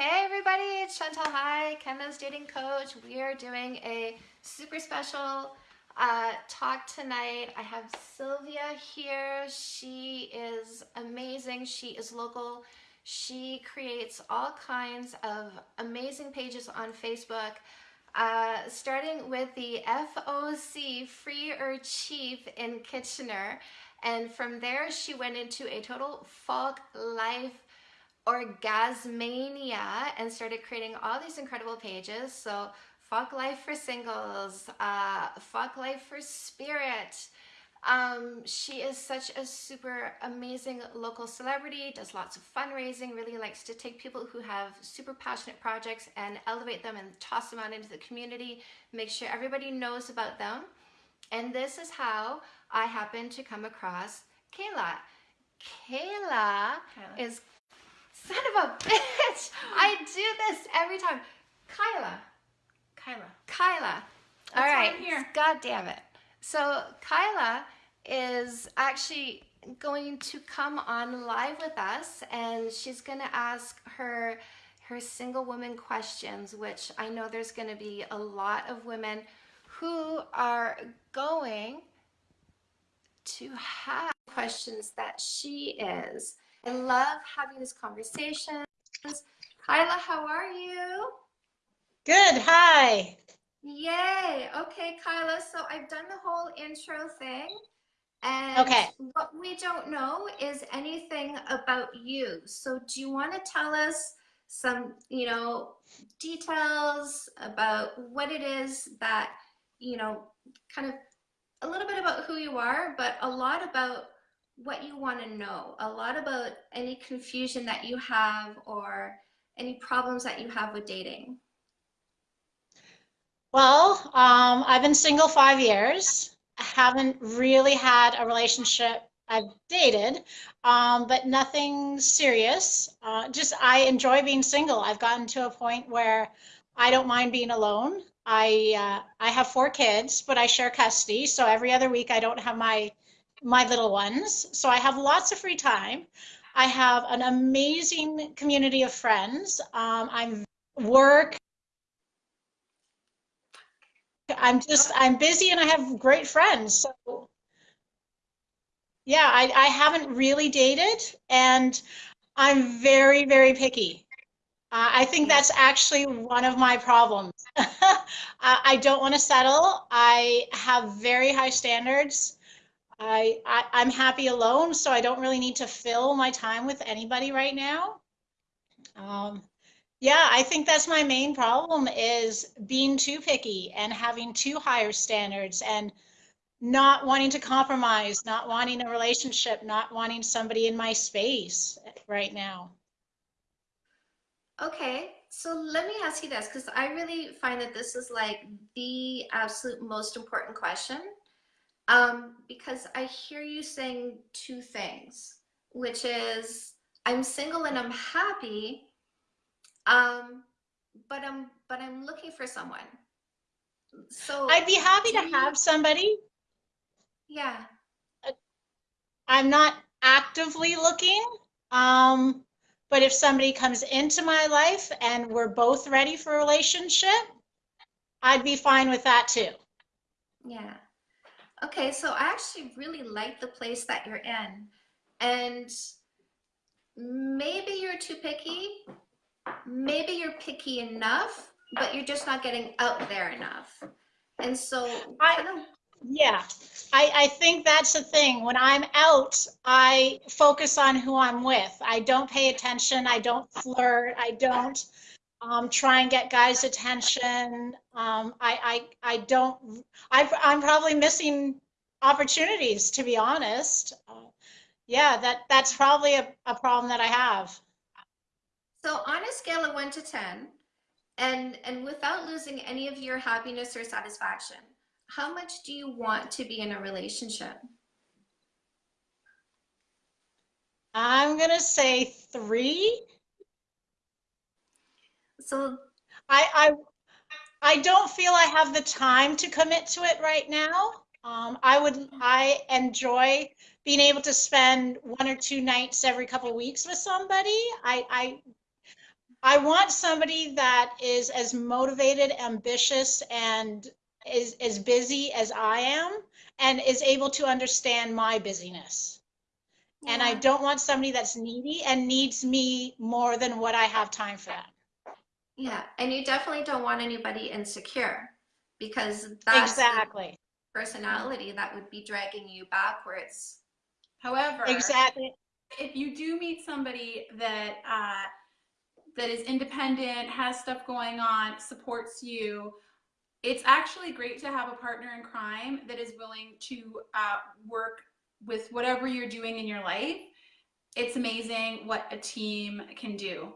Hey everybody, it's Chantal Heide, Canada's dating coach. We are doing a super special uh, talk tonight. I have Sylvia here. She is amazing. She is local. She creates all kinds of amazing pages on Facebook, uh, starting with the FOC, Free or Cheap in Kitchener. And from there, she went into a total folk life orgasmania and started creating all these incredible pages. So Fuck Life for Singles, uh, Fuck Life for Spirit. Um, she is such a super amazing local celebrity, does lots of fundraising, really likes to take people who have super passionate projects and elevate them and toss them out into the community, make sure everybody knows about them. And this is how I happened to come across Kayla. Kayla, Kayla. is Son of a bitch! I do this every time. Kyla. Kyla. Kyla. All right. here. God damn it. So Kyla is actually going to come on live with us and she's going to ask her her single woman questions which I know there's going to be a lot of women who are going to have questions that she is I love having these conversations. Kyla, how are you? Good, hi. Yay. Okay, Kyla, so I've done the whole intro thing. And okay. what we don't know is anything about you. So do you want to tell us some, you know, details about what it is that, you know, kind of a little bit about who you are, but a lot about what you want to know, a lot about any confusion that you have or any problems that you have with dating. Well, um, I've been single five years. I haven't really had a relationship. I've dated, um, but nothing serious. Uh, just I enjoy being single. I've gotten to a point where I don't mind being alone. I uh, I have four kids, but I share custody, so every other week I don't have my my little ones. So I have lots of free time. I have an amazing community of friends. Um, I'm work. I'm just, I'm busy and I have great friends. So yeah, I, I haven't really dated and I'm very, very picky. Uh, I think that's actually one of my problems. I don't want to settle. I have very high standards. I, I am happy alone, so I don't really need to fill my time with anybody right now. Um, yeah, I think that's my main problem is being too picky and having too higher standards and not wanting to compromise, not wanting a relationship, not wanting somebody in my space right now. Okay, so let me ask you this because I really find that this is like the absolute most important question um, because I hear you saying two things, which is I'm single and I'm happy, um, but I'm but I'm looking for someone. So I'd be happy to you, have somebody. Yeah. I'm not actively looking. Um, but if somebody comes into my life and we're both ready for a relationship, I'd be fine with that too. Yeah. Okay, so I actually really like the place that you're in. And maybe you're too picky. Maybe you're picky enough, but you're just not getting out there enough. And so I, yeah, I, I think that's the thing. When I'm out, I focus on who I'm with. I don't pay attention. I don't flirt. I don't um, try and get guys' attention. Um, I, I, I don't, I, I'm probably missing opportunities, to be honest. Uh, yeah, that, that's probably a, a problem that I have. So on a scale of one to 10, and, and without losing any of your happiness or satisfaction, how much do you want to be in a relationship? I'm going to say three. So I, I, I don't feel I have the time to commit to it right now. Um, I would, I enjoy being able to spend one or two nights every couple of weeks with somebody. I, I, I want somebody that is as motivated, ambitious, and is as busy as I am and is able to understand my busyness. And I don't want somebody that's needy and needs me more than what I have time for that. Yeah, and you definitely don't want anybody insecure because that's Exactly. personality that would be dragging you backwards. However, Exactly. if you do meet somebody that uh, that is independent, has stuff going on, supports you, it's actually great to have a partner in crime that is willing to uh, work with whatever you're doing in your life. It's amazing what a team can do.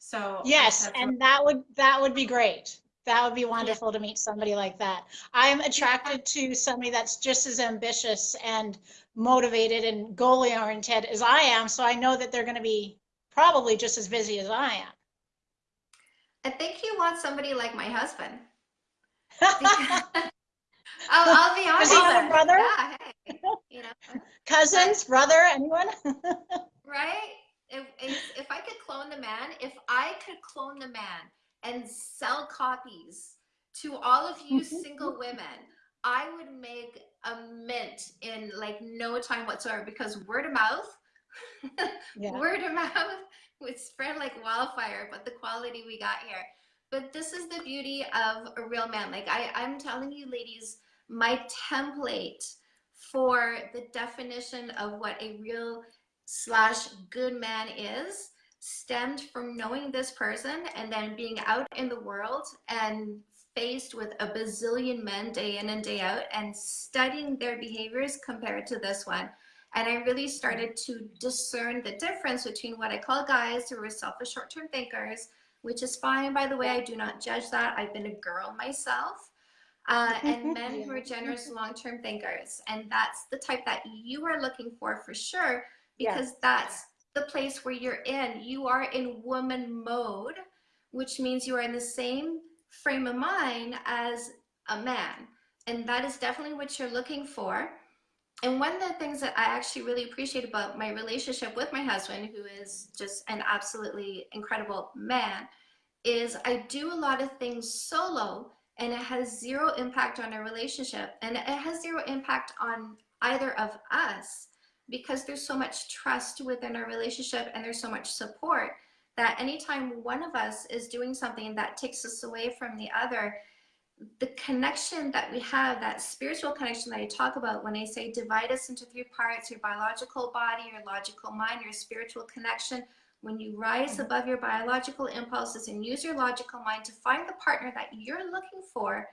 So Yes, that's and that would that would be great. That would be wonderful to meet somebody like that. I'm attracted to somebody that's just as ambitious and motivated and goal oriented as I am, so I know that they're going to be probably just as busy as I am. I think you want somebody like my husband. Because- I'll, I'll be honest. Does he have a brother? Yeah, hey, you know, Cousins, brother, anyone? right? If, if, if I could clone the man, if I could clone the man and sell copies to all of you single women, I would make a mint in like no time whatsoever because word of mouth, Yeah. word of mouth would spread like wildfire, but the quality we got here. But this is the beauty of a real man. Like I, I'm telling you, ladies, my template for the definition of what a real slash good man is stemmed from knowing this person and then being out in the world and faced with a bazillion men day in and day out and studying their behaviors compared to this one. And I really started to discern the difference between what I call guys who are selfish short term thinkers, which is fine, by the way. I do not judge that. I've been a girl myself. Uh, and men who are generous long term thinkers. And that's the type that you are looking for for sure, because that's the place where you're in. You are in woman mode, which means you are in the same frame of mind as a man. And that is definitely what you're looking for. And one of the things that I actually really appreciate about my relationship with my husband, who is just an absolutely incredible man, is I do a lot of things solo and it has zero impact on our relationship and it has zero impact on either of us because there's so much trust within our relationship and there's so much support that anytime one of us is doing something that takes us away from the other the connection that we have that spiritual connection that i talk about when i say divide us into three parts your biological body your logical mind your spiritual connection when you rise Mhm. above your biological impulses and use your logical mind to find the partner that you're looking for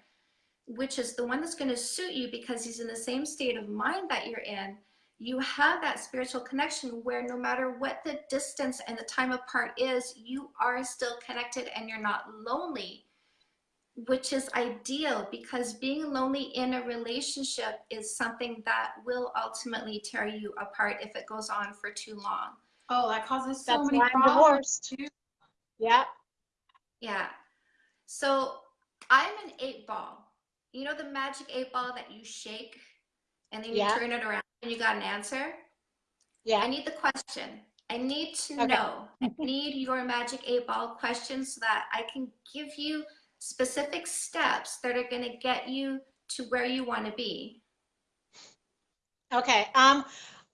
which is the one that's going to suit you because he's in the same state of mind that you're in you have that spiritual connection where no matter what the distance and the time apart is, you are still connected and you're not lonely, which is ideal because being lonely in a relationship is something that will ultimately tear you apart if it goes on for too long. Oh, that causes so That's many why I'm problems divorced. too. Yeah. Yeah. So I'm an eight ball. You know the magic eight ball that you shake and then you Yeah. turn it around and you got an answer? Yeah. I need the question. I need to Okay. know. I need your magic eight ball question so that I can give you specific steps that are going to get you to where you want to be. Okay. Um,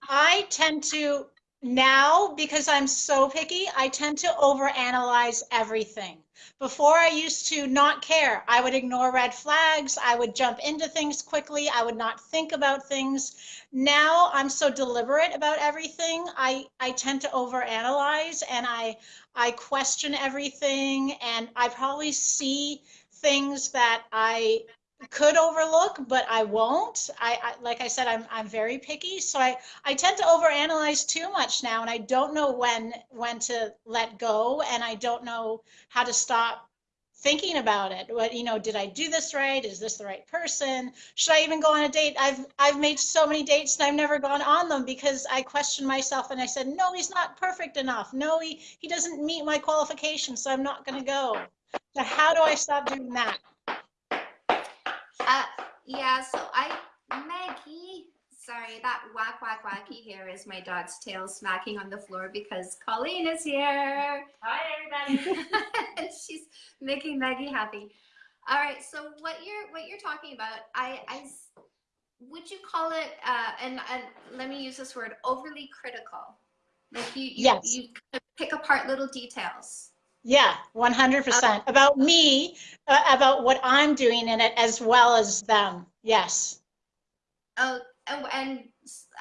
I tend to now because I'm so picky, I tend to overanalyze everything. Before I used to not care. I would ignore red flags. I would jump into things quickly. I would not think about things. Now I'm so deliberate about everything. I I tend to overanalyze and I I question everything and I probably see things that I could overlook, but I won't. I, I like I said, I'm I'm very picky, so I I tend to overanalyze too much now, and I don't know when when to let go, and I don't know how to stop thinking about it. What you know, did I do this right? Is this the right person? Should I even go on a date? I've I've made so many dates and I've never gone on them because I questioned myself and I said, no, he's not perfect enough. No, he he doesn't meet my qualifications, so I'm not going to go. So how do I stop doing that? Uh, yeah, so I, Maggie, Sorry, that whack whack wacky here is my dog's tail smacking on the floor because Colleen is here. Hi, everybody. and she's making Maggie happy. All right, so what you're what you're talking about, I would you call it? Uh, and and let me use this word: overly critical. Like you, you, Yes. you pick apart little details. Yeah, 100%. About me, uh, about what I'm doing in it as well as them. Yes. Oh, and, and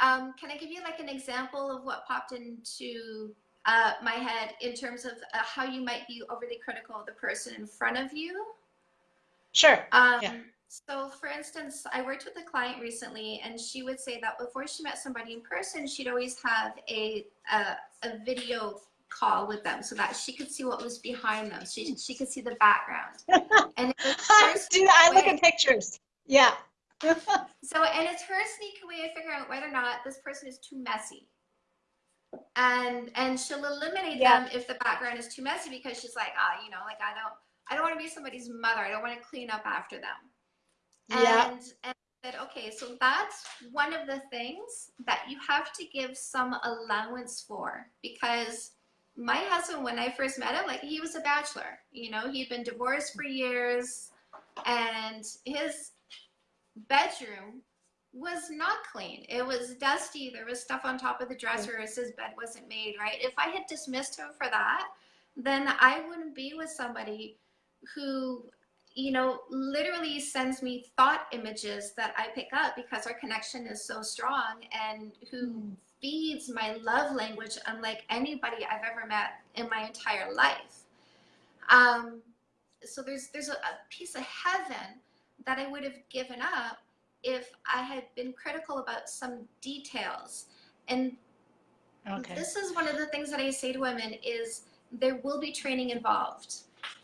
um, can I give you like an example of what popped into uh, my head in terms of uh, how you might be overly critical of the person in front of you? Sure. Um, Yeah. So, for instance, I worked with a client recently, and she would say that before she met somebody in person, she'd always have a a, a video call with them so that she could see what was behind them. She she could see the background. And it was her Dude, I look at pictures. Yeah. So, and it's her sneaky way of figuring out whether or not this person is too messy. And and she'll eliminate Yeah. them if the background is too messy because she's like, ah, you know, like I don't I don't want to be somebody's mother. I don't want to clean up after them. Yeah. And and said, okay, so that's one of the things that you have to give some allowance for because my husband, when I first met him, like he was a bachelor. You know, he'd been divorced for years, and his bedroom was not clean. It was dusty. There was stuff on top of the dresser as his bed wasn't made right. If I had dismissed him for that, then I wouldn't be with somebody who, you know, literally sends me thought images that I pick up because our connection is so strong and who mm. Feeds my love language unlike anybody I've ever met in my entire life. Um, so there's there's a, a piece of heaven that I would have given up if I had been critical about some details. And Okay. this is one of the things that I say to women is there will be training involved.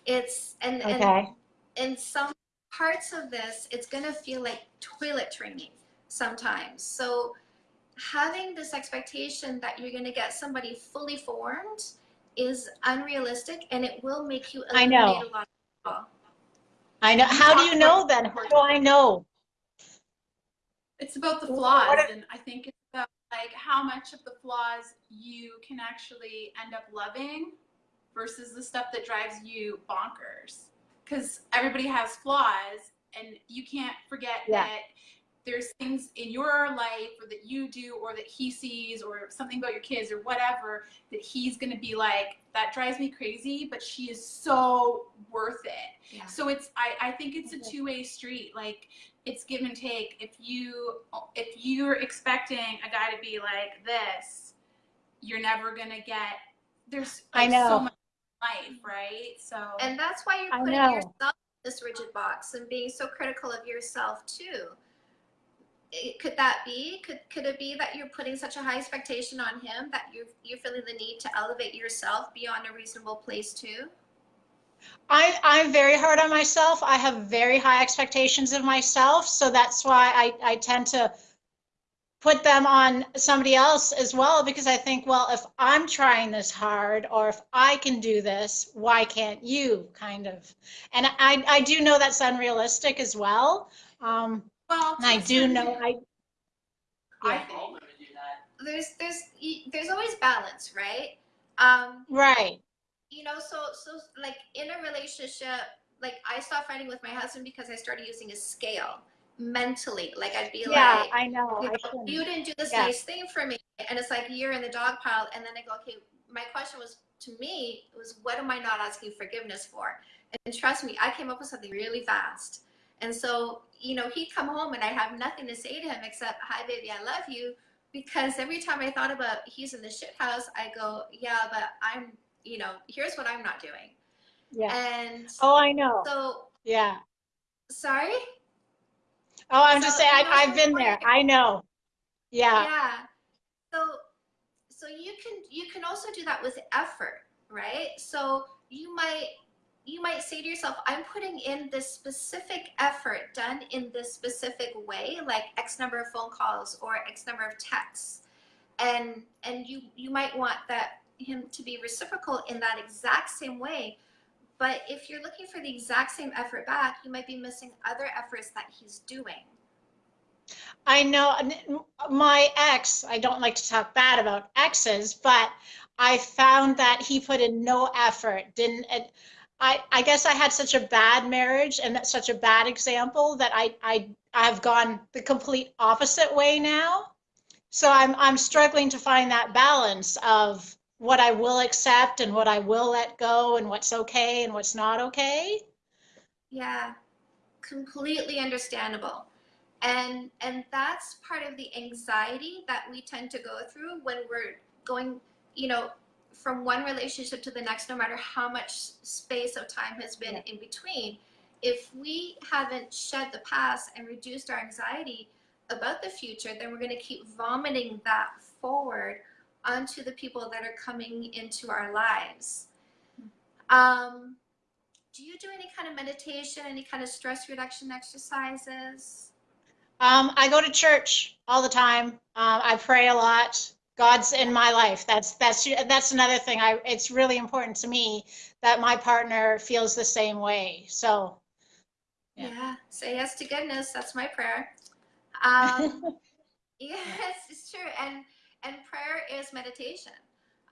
It's and and in some parts of this, it's going to feel like toilet training sometimes. So, having this expectation that you're going to get somebody fully formed is unrealistic and it will make you I know. eliminate a lot of people. I know. How do you know then? How do I know? It's about the flaws, if- and I think it's about like how much of the flaws you can actually end up loving versus the stuff that drives you bonkers. Because everybody has flaws, and you can't forget Yeah. that there's things in your life or that you do or that he sees or something about your kids or whatever that he's going to be like that drives me crazy but she is so worth it Yeah. so it's I, I think it's a two-way street like it's give and take if you if you're expecting a guy to be like this you're never gonna get there's I know. so much life right so And that's why you're putting yourself in this rigid box and being so critical of yourself too. Could that be? Could could it be that you're putting such a high expectation on him that you you're feeling the need to elevate yourself beyond a reasonable place too? I, I'm very hard on myself. I have very high expectations of myself. So that's why I, I tend to put them on somebody else as well because I think, well, if I'm trying this hard or if I can do this, why can't you? Kind of. And I, I do know that's unrealistic as well. Um, well and I do certain know, degree, I, I yeah. think There's there's there's always balance, right? Um, right. you know, so so like in a relationship, like I stopped fighting with my husband because I started using a scale mentally. Like I'd be Yeah, like, I know. you, I know, shouldn't. you didn't do this Yeah. nice thing for me and it's like you're in the dog pile and then i go okay my question was to me was what am i not asking forgiveness for and trust me i came up with something really fast and so you know he'd come home and i have nothing to say to him except hi baby i love you because every time i thought about he's in the shit house i go yeah but i'm you know here's what i'm not doing Yeah. and Oh, I know. so Yeah. sorry Oh, I'm just saying, you know, I, I've been there. I know. Yeah. yeah so so you can you can also do that with effort right so you might you might say to yourself i'm putting in this specific effort done in this specific way like x number of phone calls or x number of texts and and you you might want that him to be reciprocal in that exact same way but if you're looking for the exact same effort back you might be missing other efforts that he's doing I know my ex, I don't like to talk bad about exes, but I found that he put in no effort. Didn't I I guess I had such a bad marriage and that's such a bad example that I I I've gone the complete opposite way now. So I'm I'm struggling to find that balance of what I will accept and what I will let go and what's okay and what's not okay. Yeah, completely understandable. And and that's part of the anxiety that we tend to go through when we're going, you know, from one relationship to the next, no matter how much space of time has been Yeah. in between. If we haven't shed the past and reduced our anxiety about the future, then we're going to keep vomiting that forward onto the people that are coming into our lives. Um, do you do any kind of meditation, any kind of stress reduction exercises? Um, I go to church all the time. Um, I pray a lot. God's in my life. That's that's that's another thing. I it's really important to me that my partner feels the same way. So Yeah. Yeah. Say yes to goodness. That's my prayer. Um, yes, it's true. And and prayer is meditation.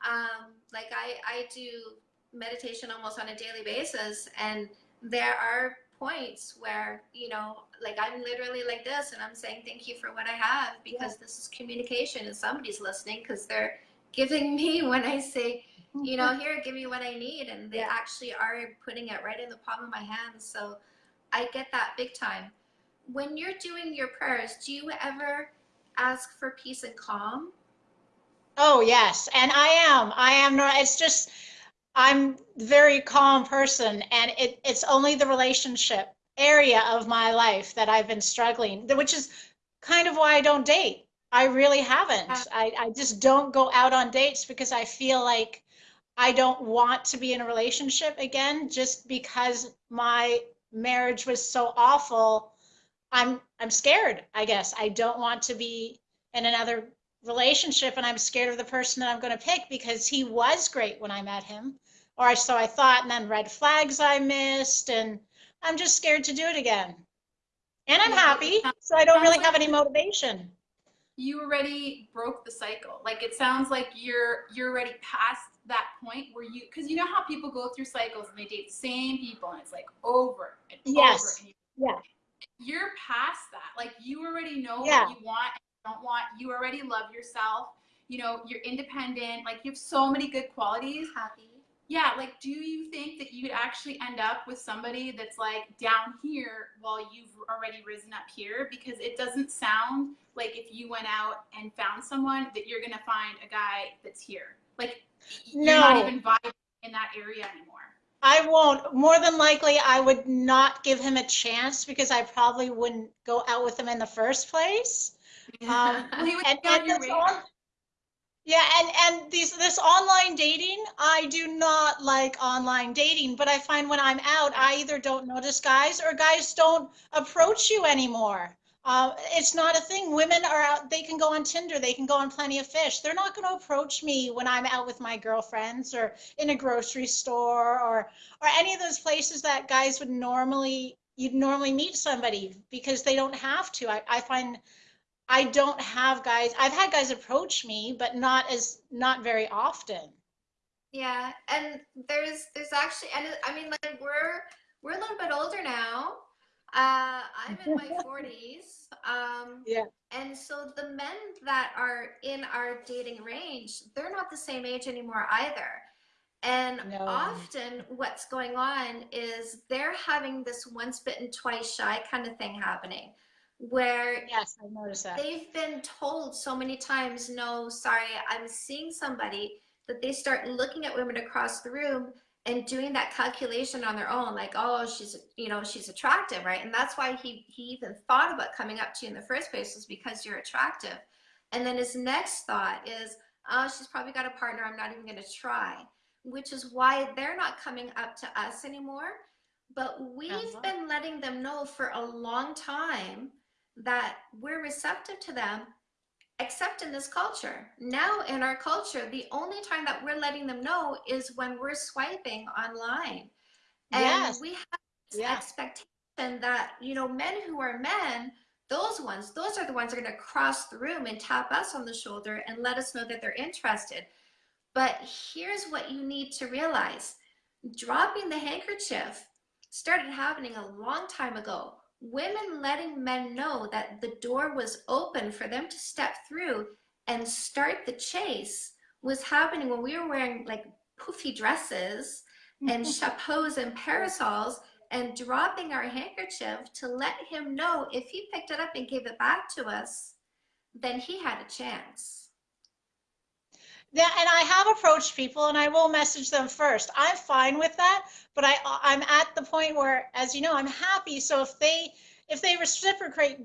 Um, like I I do meditation almost on a daily basis, and there are points where you know like i'm literally like this and i'm saying thank you for what i have because this is communication and somebody's listening because they're giving me when i say you know mm-hmm. here give me what i need and they Yeah. actually are putting it right in the palm of my hands so i get that big time when you're doing your prayers do you ever ask for peace and calm Oh, yes. And I am. I am not, it's just, I'm a very calm person and it, it's only the relationship area of my life that I've been struggling, which is kind of why I don't date. I really haven't. Ah. I, I just don't go out on dates because I feel like I don't want to be in a relationship again just because my marriage was so awful. I'm I'm scared, I guess. I don't want to be in another relationship and I'm scared of the person that I'm going to pick because he was great when I met him. Or so I thought, and then red flags I missed, and I'm just scared to do it again. And I'm happy, so I don't really have any motivation. you already broke the cycle. Like it sounds like you're you're already past that point where you because you know how people go through cycles and they date the same people and it's like over and Yes. over. And Yeah. you're past that. Like you already know Yeah. what you want don't want. You already love yourself. You know, you're independent. Like you have so many good qualities. happy Yeah, like do you think that you would actually end up with somebody that's like down here while you've already risen up here? Because it doesn't sound like if you went out and found someone that you're gonna find a guy that's here. Like you're not No. even vibing in that area anymore. I won't. More than likely, I would not give him a chance because I probably wouldn't go out with him in the first place. Um, Well, and, and this on- yeah, and and these this online dating, I do not like online dating, but I find when I'm out, I either don't notice guys or guys don't approach you anymore. Uh, it's not a thing. Women are out, they can go on Tinder, they can go on Plenty of Fish. They're not going to approach me when I'm out with my girlfriends or in a grocery store or or any of those places that guys would normally you'd normally meet somebody because they don't have to. I, I find I don't have guys. I've had guys approach me, but not as not very often. Yeah, and there's there's actually and I mean like we're we're a little bit older now. Uh, I'm in my 40s. Um, Yeah. and so the men that are in our dating range, they're not the same age anymore either. And No. often what's going on is they're having this once bitten, twice shy kind of thing happening where Yes, I've noticed that. they've been told so many times, no, sorry, I'm seeing somebody that they start looking at women across the room and doing that calculation on their own, like, oh, she's, you know, she's attractive, right? And that's why he he even thought about coming up to you in the first place was because you're attractive. And then his next thought is, oh, she's probably got a partner. I'm not even going to try, which is why they're not coming up to us anymore. But we've Uh-huh. been letting them know for a long time that we're receptive to them except in this culture now in our culture the only time that we're letting them know is when we're swiping online and Yes. we have this Yeah. expectation that you know men who are men those ones, those are the ones that are going to cross the room and tap us on the shoulder and let us know that they're interested. But here's what you need to realize. Dropping the handkerchief started happening a long time ago. Women letting men know that the door was open for them to step through and start the chase was happening when we were wearing like poofy dresses and chapeaus and parasols and dropping our handkerchief to let him know if he picked it up and gave it back to us, then he had a chance. Yeah, and I have approached people and I will message them first. I'm fine with that, but I I'm at the point where as you know, I'm happy. So if they if they reciprocate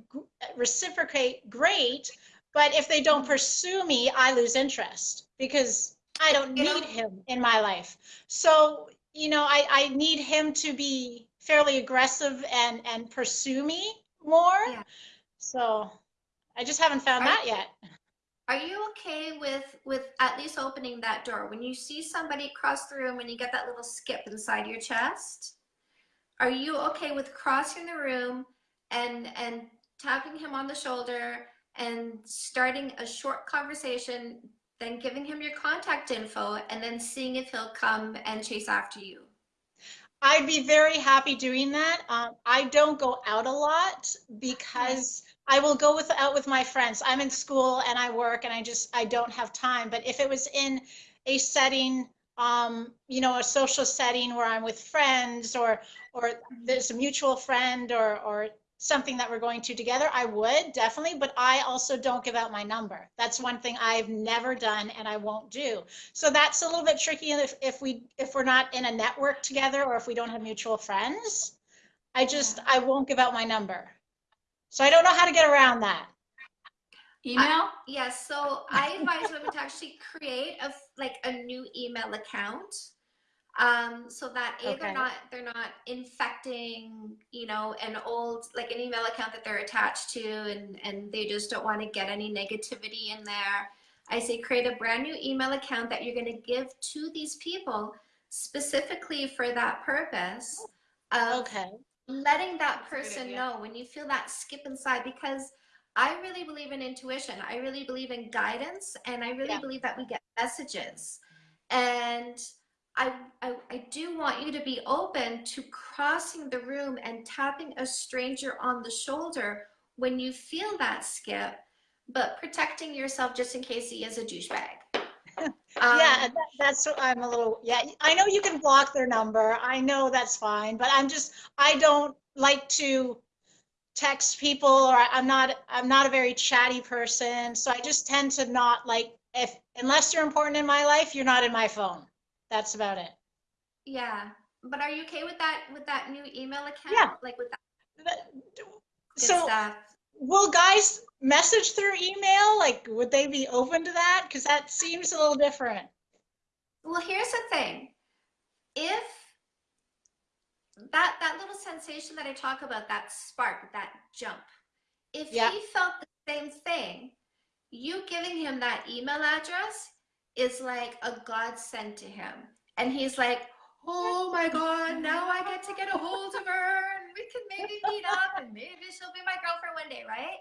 reciprocate great, but if they don't pursue me, I lose interest because I don't need him in my life. So, you know, I I need him to be fairly aggressive and and pursue me more. Yeah. So, I just haven't found Are- that yet. Are you okay with with at least opening that door when you see somebody cross the room and you get that little skip inside your chest? Are you okay with crossing the room and and tapping him on the shoulder and starting a short conversation, then giving him your contact info and then seeing if he'll come and chase after you? I'd be very happy doing that. Um, I don't go out a lot because I will go with out with my friends. I'm in school and I work and I just I don't have time. But if it was in a setting, um, you know, a social setting where I'm with friends or or there's a mutual friend or or something that we're going to together, I would definitely. But I also don't give out my number. That's one thing I've never done and I won't do. So that's a little bit tricky if, if we if we're not in a network together or if we don't have mutual friends. I just I won't give out my number. So I don't know how to get around that. Email? Yes, so I advise women to actually create a like a new email account, um, so that a Okay. they're not they're not infecting you know an old like an email account that they're attached to, and and they just don't want to get any negativity in there. I say create a brand new email account that you're going to give to these people specifically for that purpose of Okay. Letting that good person know when you feel that skip inside because I really believe in intuition. I really believe in guidance and I really Yeah. believe that we get messages. And I, I I do want you to be open to crossing the room and tapping a stranger on the shoulder when you feel that skip, but protecting yourself just in case he is a douchebag. Yeah, Um, that, that's what I'm a little, yeah, I know you can block their number. I know that's fine, but I'm just, I don't like to text people or I'm not, I'm not a very chatty person. So I just tend to not like, if, unless you're important in my life, you're not in my phone. That's about it. yeah. But are you okay with that with that new email account? Yeah. Like with that good So stuff? will guys message through email? Like, would they be open to that? Because that seems a little different. Well, here's the thing. If that that little sensation that I talk about, that spark, that jump, if Yeah. he felt the same thing, you giving him that email address is like a godsend to him. And he's like, oh my God, now I get to get a hold of her and we can maybe meet up and maybe she'll be my girlfriend one day, right?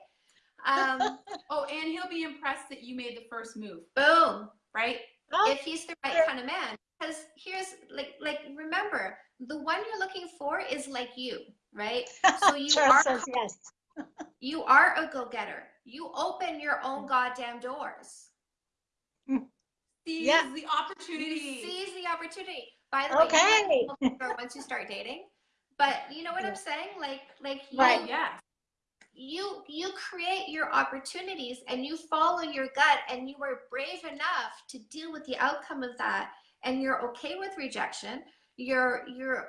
Um, Oh, and he'll be impressed that you made the first move, boom. right? Oh, if he's the right kind of man because here's like like remember the one you're looking for is like you right so you are says yes. you are a go-getter you open your own goddamn doors Seize Yeah. the opportunity. seize the opportunity by the way Okay. you once you start dating but you know what i'm saying like like you Right. Yes. You you create your opportunities and you follow your gut and you are brave enough to deal with the outcome of that and you're okay with rejection you're you're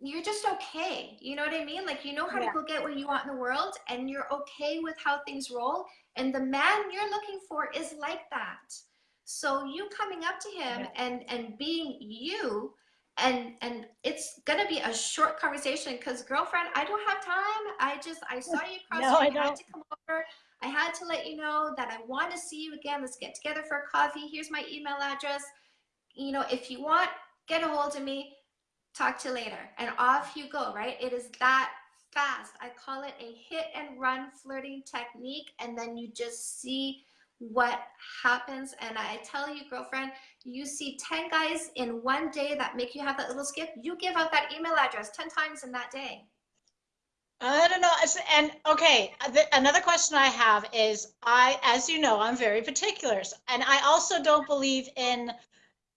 you're just okay you know what i mean like you know how Yeah. to go get what you want in the world and you're okay with how things roll and the man you're looking for is like that so you coming up to him Yeah. and and being you and and it's gonna be a short conversation because girlfriend i don't have time. I just i saw you cross No, the I I had to come over. I had to let you know that i want to see you again. Let's get together for a coffee. Here's my email address. You know if you want get a hold of me. Talk to you later. And off you go right? It is that fast. I call it a hit and run flirting technique. And then you just see what happens. And I tell you, girlfriend, you see 10 guys in one day that make you have that little skip. You give out that email address 10 times in that day. I don't know. And okay, the, another question I have is I, as you know, I'm very particular. And I also don't believe in,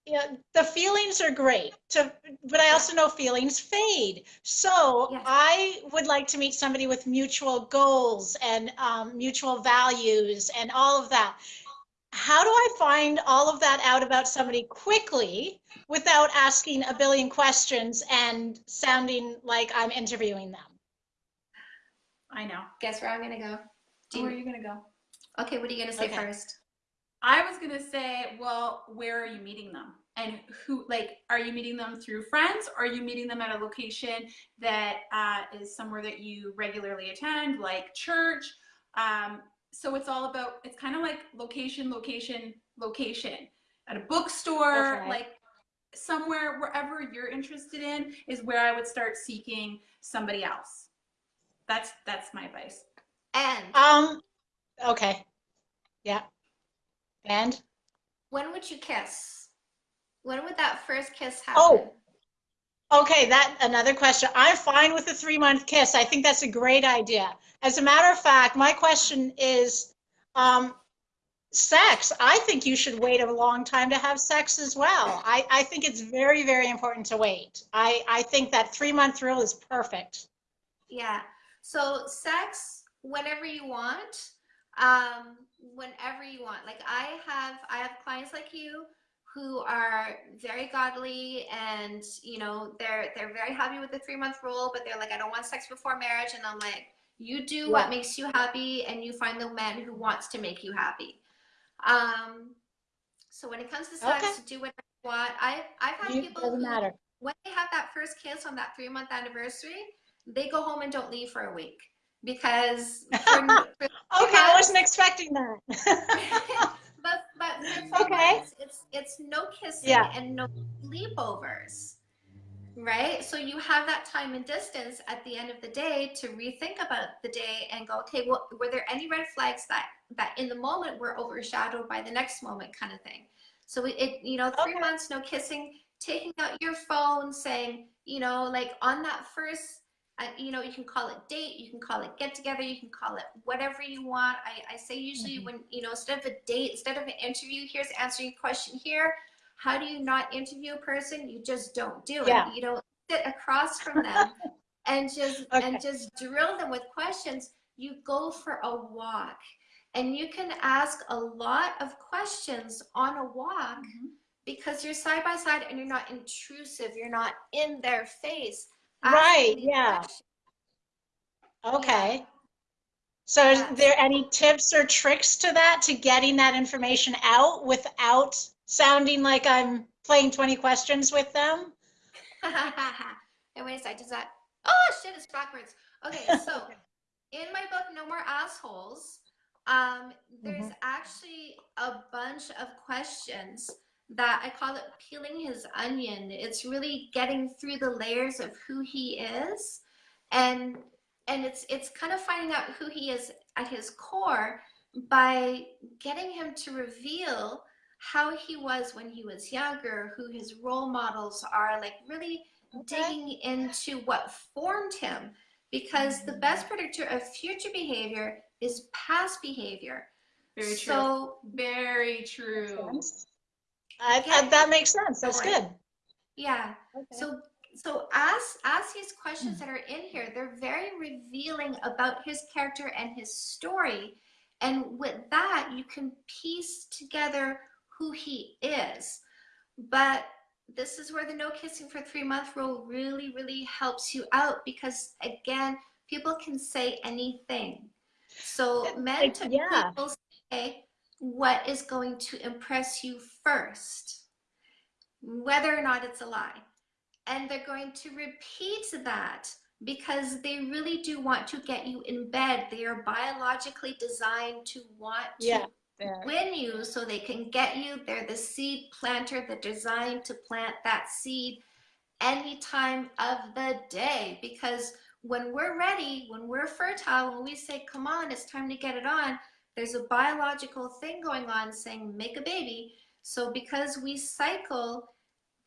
you know, the feelings are great to, but I also know feelings fade. So Yes. I would like to meet somebody with mutual goals and um, mutual values and all of that. How do I find all of that out about somebody quickly without asking a billion questions and sounding like I'm interviewing them? I know. Guess where I'm going to go? Do Where are you, you gonna go? okay, what are you going to say Okay. first? I was gonna say, well, where are you meeting them? And who, like, are you meeting them through friends? Or are you meeting them at a location that uh, is somewhere that you regularly attend, like church? Um, so it's all about, it's kind of like location, location, location. At a bookstore, Okay. like somewhere, wherever you're interested in, is where I would start seeking somebody else. That's that's my advice. And Um, okay. Yeah. And, when would you kiss? When would that first kiss happen? Oh. okay, that, another question. I'm fine with the three month kiss. I think that's a great idea. As a matter of fact, my question is, um, sex. I think you should wait a long time to have sex as well. I, I think it's very, very important to wait. I, I think that three month rule is perfect. Yeah. So sex whenever you want, um, whenever you want. Like I have, I have clients like you who are very godly and you know they're they're very happy with the three month rule, but they're like, I don't want sex before marriage, and I'm like, you do Yeah. what makes you happy, and you find the man who wants to make you happy. Um, so when it comes to sex, Okay. do whatever you want. I I've had You- people Doesn't who matter. when they have that first kiss on that three month anniversary, they go home and don't leave for a week because. For, for, Okay, I wasn't expecting that. but but Okay. months, it's it's no kissing Yeah. and no sleepovers, right? So you have that time and distance at the end of the day to rethink about the day and go, okay, well, were there any red flags that that in the moment were overshadowed by the next moment, kind of thing. So it, you know, three Okay. months no kissing, taking out your phone, saying, you know, like on that first you know, you can call it date, you can call it get together, you can call it whatever you want. I, I say usually Mhm. when, you know, instead of a date, instead of an interview, here's answering your question here. How do you not interview a person? You just don't do it. Yeah. You don't sit across from them and just Okay. and just drill them with questions. You go for a walk. And you can ask a lot of questions on a walk because you're side by side and you're not intrusive. You're not in their face. Right, yeah. Okay. So is there any tips or tricks to that, to getting that information out without sounding like I'm playing 20 questions with them? and wait a sec, does that? Oh shit, it's backwards. Okay, so in my book, No More Assholes, um, there's Mhm. actually a bunch of questions that I call it peeling his onion. It's really getting through the layers of who he is, and and it's it's kind of finding out who he is at his core by getting him to reveal how he was when he was younger, who his role models are, like really Okay. digging into what formed him. Because the mm-hmm. best predictor of future behavior is past behavior. Very true. So Very true. I, that makes sense. That's good. yeah. Okay. So so ask ask these questions that are in here. They're very revealing about his character and his story. And with that, you can piece together who he is. But this is where the no kissing for three month rule really, really helps you out because again, people can say anything. So It- men uh, to yeah. people say what is going to impress you first, whether or not it's a lie. And they're going to repeat that because they really do want to get you in bed. They are biologically designed to want to Yeah. Win you so they can get you. They're the seed planter, the designed to plant that seed any time of the day because when we're ready, when we're fertile, when we say, come on, it's time to get it on, there's a biological thing going on saying, make a baby. So because we cycle,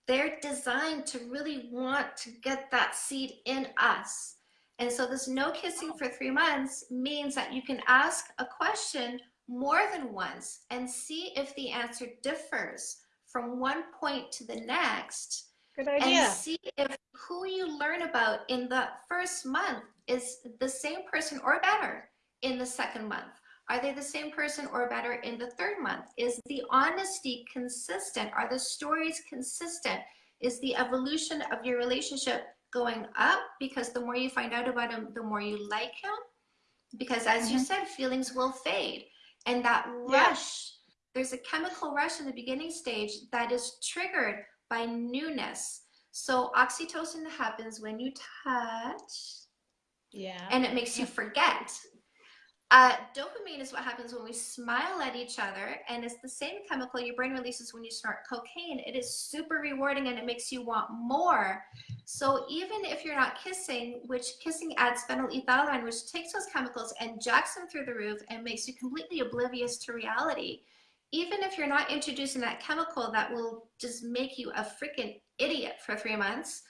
they're designed to really want to get that seed in us. And so this no kissing for three months means that you can ask a question more than once and see if the answer differs from one point to the next Good idea. and see if who you learn about in the first month is the same person or better in the second month. Are they the same person or better in the third month? Is the honesty consistent? Are the stories consistent? Is the evolution of your relationship going up? Because the more you find out about him, the more you like him. Because as you Mhm. said, feelings will fade. And that Yeah. rush, there's a chemical rush in the beginning stage that is triggered by newness. So oxytocin happens when you touch Yeah. and it makes you forget. Uh, dopamine is what happens when we smile at each other, and it's the same chemical your brain releases when you snort cocaine. It is super rewarding and it makes you want more. So even if you're not kissing, which kissing adds phenylethylamine, which takes those chemicals and jacks them through the roof and makes you completely oblivious to reality. Even if you're not introducing that chemical that will just make you a freaking idiot for three months,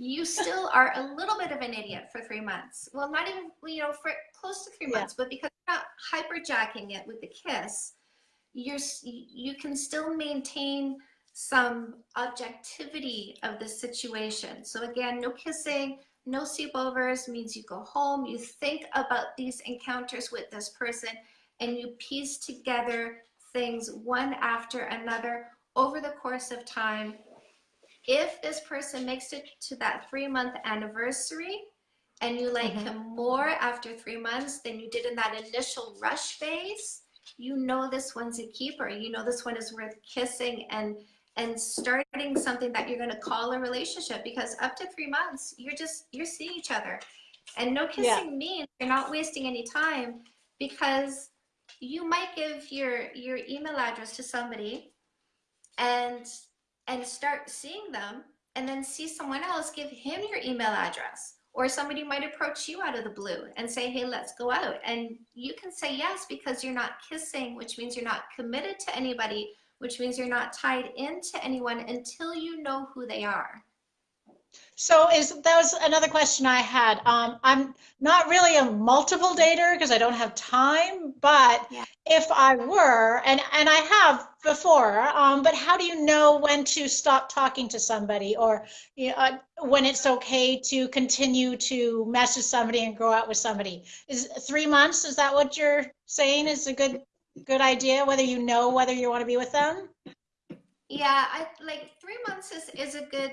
you still are a little bit of an idiot for three months. Well, not even, you know, for close to three Yeah. months, but because you're not hyperjacking it with the kiss, you're, you can still maintain some objectivity of the situation. So again, no kissing, no sleepovers means you go home, you think about these encounters with this person, and you piece together things one after another over the course of time if this person makes it to that three month anniversary and you like Mhm. him more after three months than you did in that initial rush phase, you know this one's a keeper. You know this one is worth kissing and and starting something that you're going to call a relationship because up to three months you're just you're seeing each other and no kissing means you're not wasting any time because you might give your your email address to somebody and and start seeing them and then see someone else give him your email address or somebody might approach you out of the blue and say hey let's go out and you can say yes because you're not kissing which means you're not committed to anybody which means you're not tied into anyone until you know who they are So is that was another question I had. Um, I'm not really a multiple dater because I don't have time, but Yeah. If I were, and and I have before, um, but how do you know when to stop talking to somebody or you know, uh, when it's okay to continue to message somebody and go out with somebody? Is three months, is that what you're saying is a good good idea, whether you know whether you want to be with them? yeah i like three months is is a good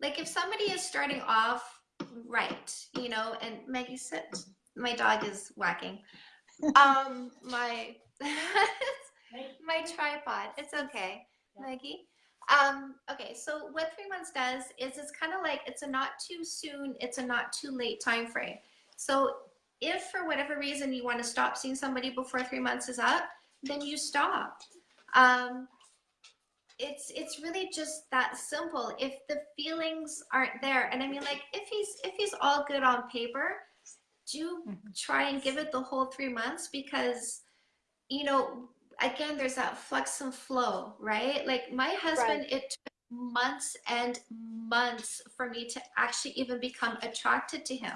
like if somebody is starting off right you know and maggie sit my dog is whacking um my my tripod. It's okay maggie. Um okay so what three months does is it's kind of like it's a not too soon it's a not too late time frame so if for whatever reason you want to stop seeing somebody before three months is up then you stop. Um it's it's really just that simple. If the feelings aren't there and i mean like if he's if he's all good on paper do try and give it the whole three months because you know again there's that flux and flow right like my husband it took months and months for me to actually even become attracted to him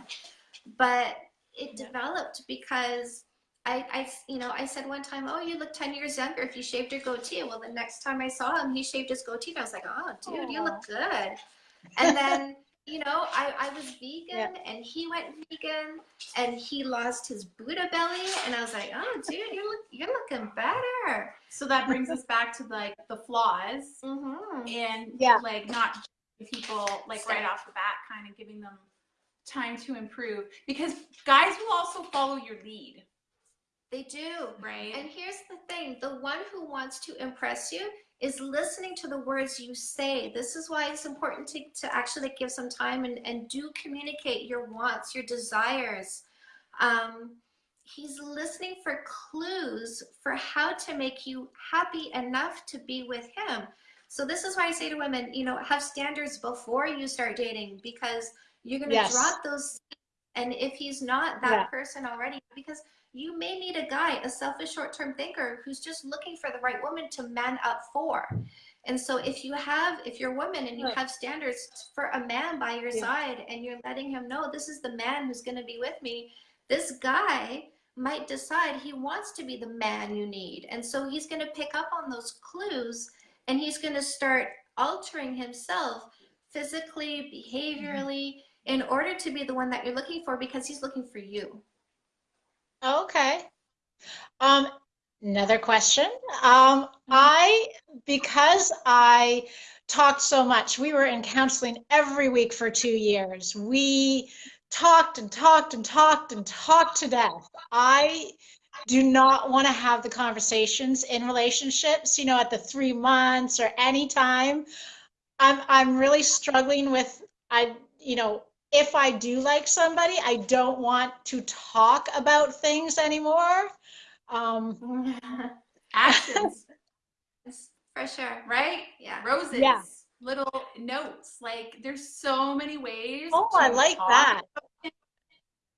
but it Yeah. developed because I, I, you know, I said one time, oh, you look 10 years younger if you shaved your goatee. Well, the next time I saw him, he shaved his goatee. And I was like, oh, dude, you look good. And then, you know, I, I was vegan and he went vegan and he lost his Buddha belly. And I was like, oh, dude, you're, look, you're looking better. So that brings us back to like the flaws Mm-hmm. and Yeah. like not people like right off the bat, kind of giving them time to improve because guys will also follow your lead, They do. right? And here's the thing the one who wants to impress you is listening to the words you say. This is why it's important to, to actually give some time and, and do communicate your wants, your desires. Um, he's listening for clues for how to make you happy enough to be with him. So this is why I say to women, you know, have standards before you start dating because you're going to Yes. drop those And if he's not that Yeah. person already, because you may need a guy, a selfish short term thinker who's just looking for the right woman to man up for. And so if you have, if you're a woman and you have standards for a man by your Yeah. side and you're letting him know this is the man who's going to be with me, this guy might decide he wants to be the man you need. And so he's going to pick up on those clues and he's going to start altering himself physically, mm-hmm. behaviorally, in order to be the one that you're looking for because he's looking for you. Okay. Um, another question. Um, I, because I talked so much, we were in counseling every week for two years. We talked and talked and talked and talked to death. I do not want to have the conversations in relationships, you know, at the three months or any time. I'm I'm really struggling with I, you know, if I do like somebody, I don't want to talk about things anymore. Um, Actions, For sure. right? Yeah. Roses, Yeah. little notes. Like there's so many ways. oh, I like that. right?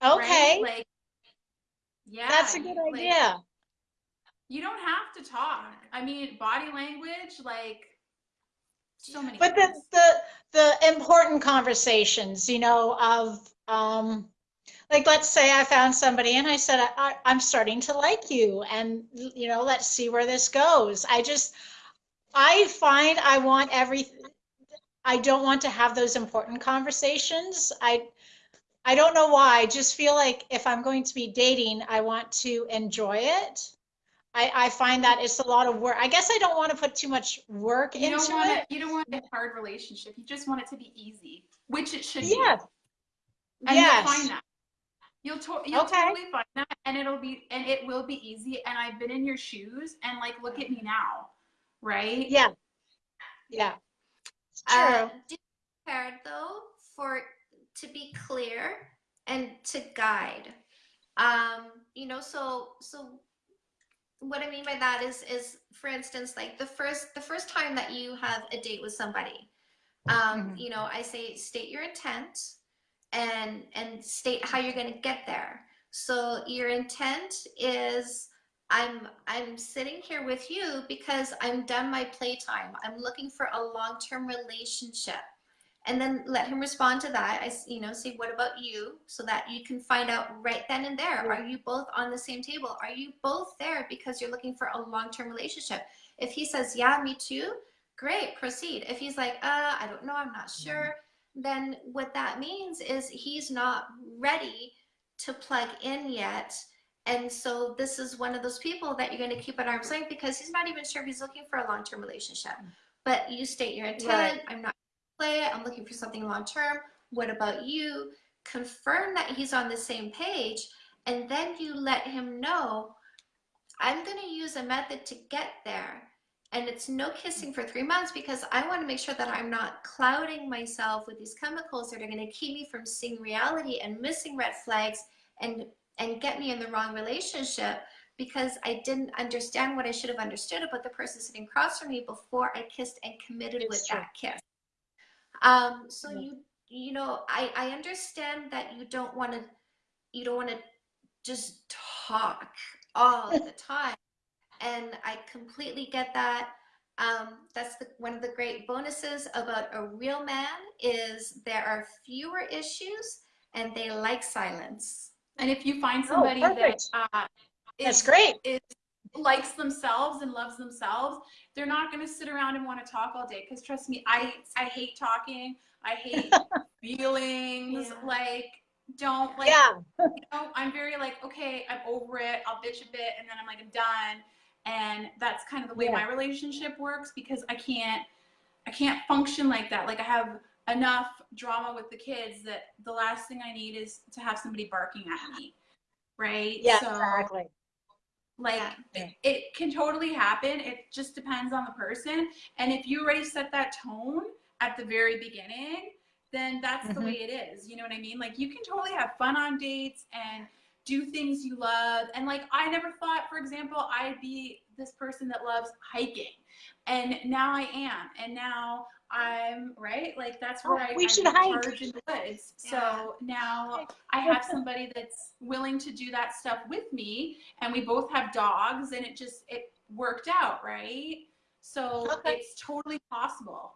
Okay, Like, yeah, that's a good like, idea. you don't have to talk. I mean, body language, like so many. But the the the important conversations, you know, of um, like let's say I found somebody and I said I, I, I'm starting to like you, and you know, let's see where this goes. I just I find I want every I don't want to have those important conversations. I I don't know why. I just feel like if I'm going to be dating, I want to enjoy it. I, I find that it's a lot of work. I guess I don't want to put too much work you into don't want it. it. You don't want a hard relationship. You just want it to be easy, which it should be. Yes. And yes. you'll find that. You'll, to- you'll Okay. totally find that, and it'll be and it will be easy. And I've been in your shoes, and like, look at me now, right? Yeah. Yeah. It's True. Uh, prepared though for to be clear and to guide. Um, you know, so so what I mean by that is is for instance, like the first the first time that you have a date with somebody, um, Mhm. you know, I say state your intent and and state how you're going to get there. So your intent is I'm I'm sitting here with you because I'm done my playtime. I'm looking for a long-term relationship. And then let him respond to that. I you know say what about you so that you can find out right then and there Yeah. are you both on the same table? Are you both there because you're looking for a long-term relationship? If he says yeah, me too, great, proceed. If he's like uh I don't know, I'm not sure, then what that means is he's not ready to plug in yet. And so this is one of those people that you're going to keep at arm's length because he's not even sure if he's looking for a long-term relationship. But you state your intent. I'm not going to play it. I'm looking for something long-term. What about you? Confirm that he's on the same page. And then you let him know, I'm going to use a method to get there. And it's no kissing for three months because I want to make sure that I'm not clouding myself with these chemicals that are going to keep me from seeing reality and missing red flags and and get me in the wrong relationship because I didn't understand what I should have understood about the person sitting across from me before I kissed and committed It's with true. that kiss. Um, so Yeah. you you know I I understand that you don't want to you don't want to just talk all the time and I completely get that. Um, that's the, one of the great bonuses about a real man is there are fewer issues and they like silence. And if you find Oh, somebody that perfect. uh, That's great. is likes themselves and loves themselves, they're not going to sit around and want to talk all day. Because trust me, I I hate talking. I hate feelings. Yeah. Like don't like Yeah. you know, I'm very like, okay, I'm over it. I'll bitch a bit and then I'm like, I'm done. And that's kind of the way Yeah. my relationship works because I can't, I can't function like that. Like I have enough drama with the kids that the last thing I need is to have somebody barking at me. Right. Yeah, So exactly. Like Yeah. it, it can totally happen. It just depends on the person. And if you already set that tone at the very beginning, then that's the Mhm. way it is. You know what I mean? Like you can totally have fun on dates and do things you love. And like I never thought, for example, I'd be this person that loves hiking. And now I am. And now I'm right. Like that's Oh, where I, we I should hike. recharge in the woods. Yeah. So now I have somebody that's willing to do that stuff with me, and we both have dogs, and it just it worked out, right? So Okay. it's totally possible.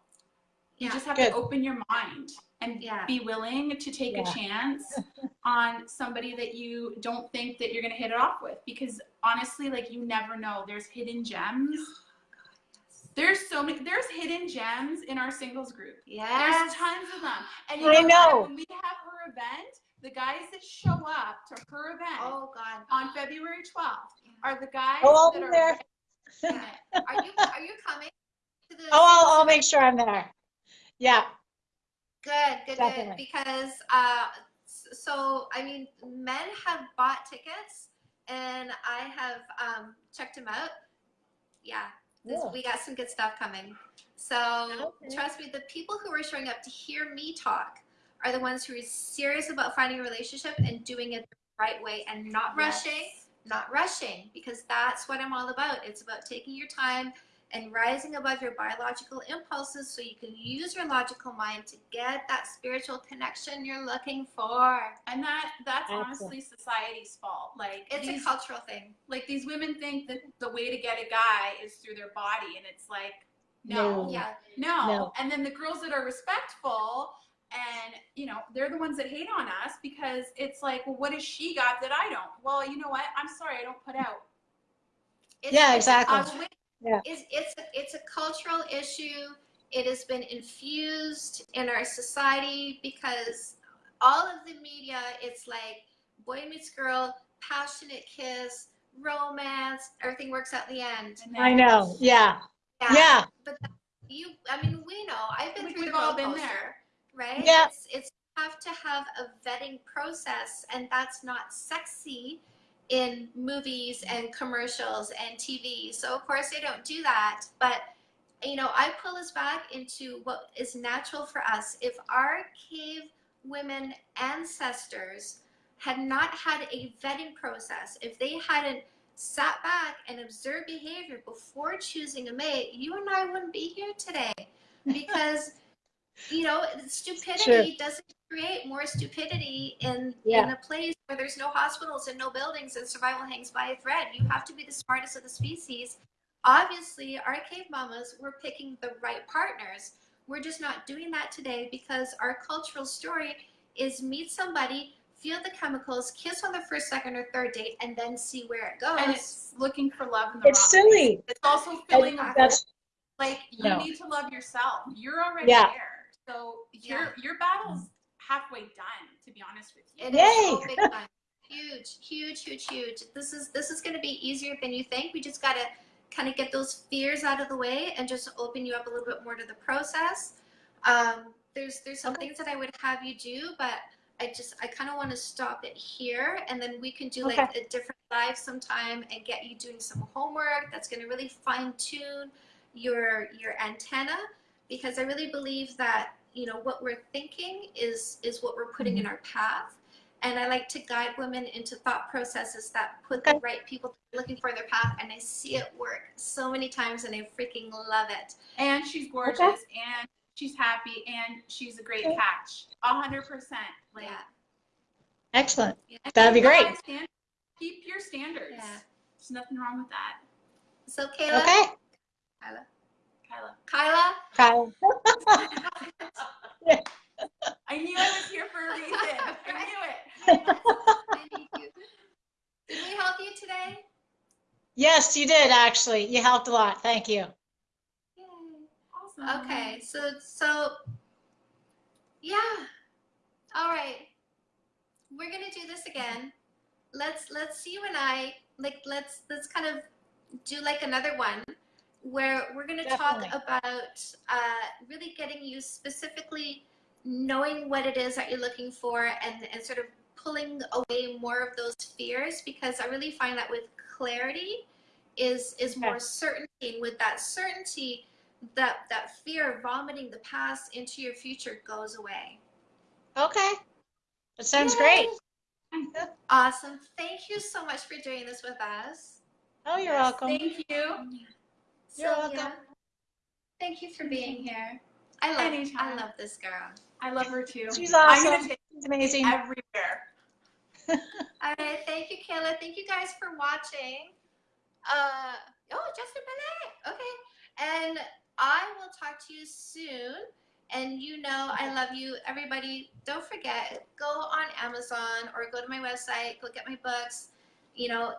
You Yeah. just have Good. to open your mind and Yeah. be willing to take a chance on somebody that you don't think that you're going to hit it off with because honestly like you never know there's hidden gems there's so many there's hidden gems in our singles group Yeah. there's tons of them and you I know, know. when we have her event the guys that show up to her event Oh God. on february 12th are the guys Oh, I'll that be are there. Are you are you coming to the? Oh, I'll, I'll make sure I'm there. Yeah. Good, good, Definitely. good. Because uh, so I mean, men have bought tickets, and I have um, checked them out. Yeah, this, Cool. we got some good stuff coming. So Okay. trust me, the people who are showing up to hear me talk are the ones who are serious about finding a relationship and doing it the right way and not rushing Yes. not rushing because that's what I'm all about. It's about taking your time and rising above your biological impulses so you can use your logical mind to get that spiritual connection you're looking for. and that that's Excellent. honestly society's fault like It's these, a cultural thing. like these women think that the way to get a guy is through their body and it's like no No. Yeah. no, No. and then the girls that are respectful and you know they're the ones that hate on us because it's like well what has she got that i don't well you know what i'm sorry i don't put out It's, Yeah, it's exactly. A, I'll wait. it's, it's, a, it's a cultural issue. It has been infused in our society because all of the media, it's like boy meets girl, passionate kiss, romance, everything works out in the end. I know. Yeah. Yeah. But you, I mean, we know. I've been We- through we've the all been coaster, there. right? Yeah. It's, it's have to have a vetting process, and that's not sexy in movies and commercials and TV. So of course they don't do that, but you know, I pull us back into what is natural for us. If our cave women ancestors had not had a vetting process, if they hadn't sat back and observed behavior before choosing a mate, you and I wouldn't be here today. Because, you know, stupidity doesn't create more stupidity in, in a place where there's no hospitals and no buildings and survival hangs by a thread. You have to be the smartest of the species. Obviously, our cave mamas were picking the right partners. We're just not doing that today because our cultural story is meet somebody, feel the chemicals, kiss on the first, second, or third date, and then see where it goes. and it's looking for love in the It's wrong place. silly. it's also filling And a that's like you No. need to love yourself you're already Yeah. there so your your battle's halfway done to be honest with you It is so Yay. big. Huge, huge, huge, huge. This is this is going to be easier than you think. We just got to kind of get those fears out of the way and just open you up a little bit more to the process. Um, there's there's some Okay. things that I would have you do, but I just I kind of want to stop it here, and then we can do Okay. like a different live sometime and get you doing some homework that's going to really fine tune your your antenna because I really believe that you know what we're thinking is is what we're putting in mm-hmm. our path. And i like to guide women into thought processes that put the right people looking for their path and i see it work so many times and i freaking love it. And she's gorgeous and she's happy and she's a great Okay. catch. A hundred percent like yeah. Excellent. and That'd be great. keep your standards. Yeah. there's nothing wrong with that. So kayla? Okay. kyla kyla kyla Kyle. i knew i was here for a reason i knew it I need you. did we help you today Yes, you did actually. You helped a lot. Thank you. Yay. awesome Okay, so so yeah. All right. We're going to do this again. Let's let's see you and I like let's let's kind of do like another one where we're going to talk about uh, really getting you specifically knowing what it is that you're looking for and, and sort of pulling away more of those fears because I really find that with clarity is is more certainty and with that certainty that that fear of vomiting the past into your future goes away. Okay. That sounds Yay. great. Awesome. Thank you so much for doing this with us. Oh, you're Yes, welcome. thank you You're Sylvia, welcome. Thank you for being here. I love I love this girl. I love her too. She's I'm awesome. gonna take She's amazing. everywhere. All right, thank you, Kayla. Thank you guys for watching. Uh oh, Justin Benet. Okay. And I will talk to you soon. And you know I love you. Everybody, don't forget, go on Amazon or go to my website, look at my books, you know,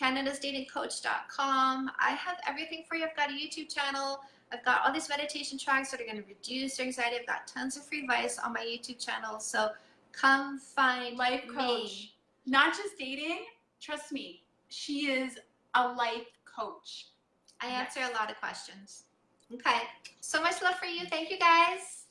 canadasdatingcoach.com. I have everything for you. I've got a YouTube channel. I've got all these meditation tracks that are going to reduce your anxiety. I've got tons of free advice on my YouTube channel. So come find Life me. coach. Not just dating. Trust me, she is a life coach. I answer a lot of questions. Okay. So much love for you. Thank you guys.